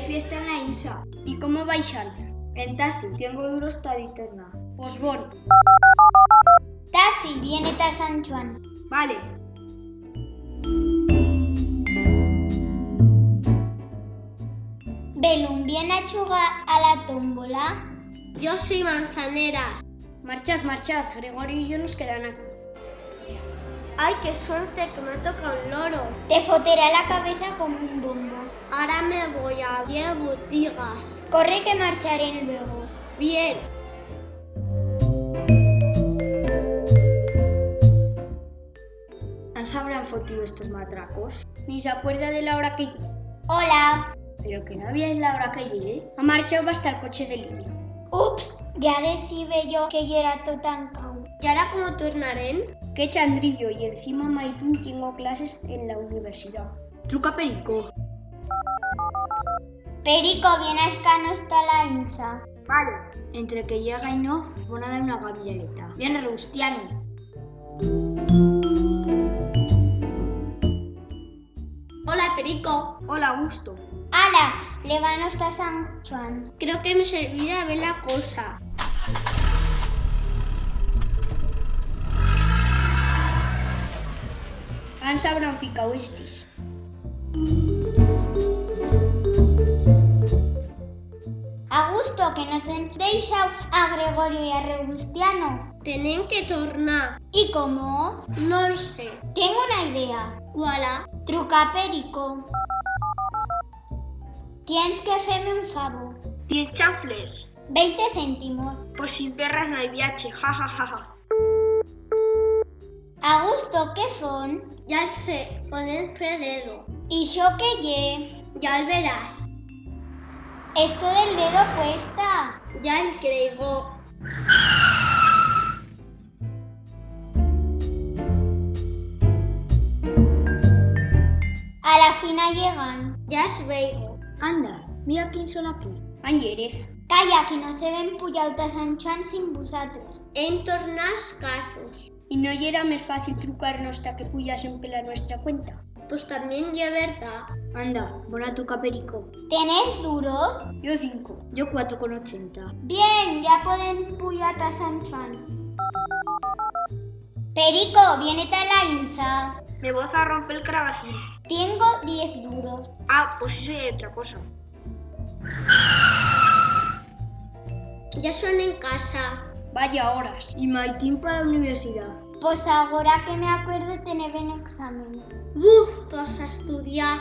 Fiesta en la INSA. ¿Y cómo baixan? En taxi, tengo euros taditerna. Pues bon. Tassi, viene a San Juan. Vale. Belum, viene a jugar a la tómbola. Yo soy manzanera. Marchad, marchad. Gregorio y yo nos quedan aquí. ¡Ay, qué suerte que me toca un loro! Te foterá la cabeza como un bombo. Ahora me voy a abrir botigas. Corre que marcharé luego. Bien. ¿Han sabrán fotido estos matracos? Ni se acuerda de la hora que llegué. Hola. Pero que no había en la hora que llegué. Ha marchado hasta el coche de línea. Ups, ya decime yo que yo era ¿Y ahora cómo tornarán? Qué chandrillo y encima Maitín tengo clases en la universidad. Truca Perico. Perico, viene a escano hasta la INSA. Vale. Entre que llega y no, van a dar una gavialeta. Viene Rustiano. Hola, Perico. Hola, Augusto. Ala, le van hasta San Juan. Creo que me servirá ver la cosa. Han sabrán picao estis. Augusto, que nos deixado a Gregorio y a Robustiano. Tienen que tornar. ¿Y cómo? No sé. Tengo una idea. ¿Cuál? Truca Perico. Tienes que hacerme un favor. ¿Tienes chanfles? 20 céntimos. Pues sin perras no hay viaje, jajajaja. Augusto, ¿qué son? Ya sé, poner dedo. ¿Y yo qué lle? Ya verás. Esto del dedo cuesta. Ya el creo. A la fina llegan. Ya os veo. Anda, mira quién son aquí. Añeres. Calla, que no se ven puyautas Juan sin vosotros. En tornas casos. ¿Y no era más fácil trucarnos hasta que puyasen pela nuestra cuenta? Pues también ya verdad. Anda, buena truca Perico. ¿Tenés duros? Yo 5. Yo 4,80. Bien, ya pueden puyata San Juan. Perico, viene a la INSA. Me vas a romper el cravajil. Tengo 10 duros. Ah, pues eso es otra cosa. Ya son en casa. Vaya horas. Y maitín para la universidad. Pues ahora que me acordo teneven examen. Buf, pois pues a estudiar.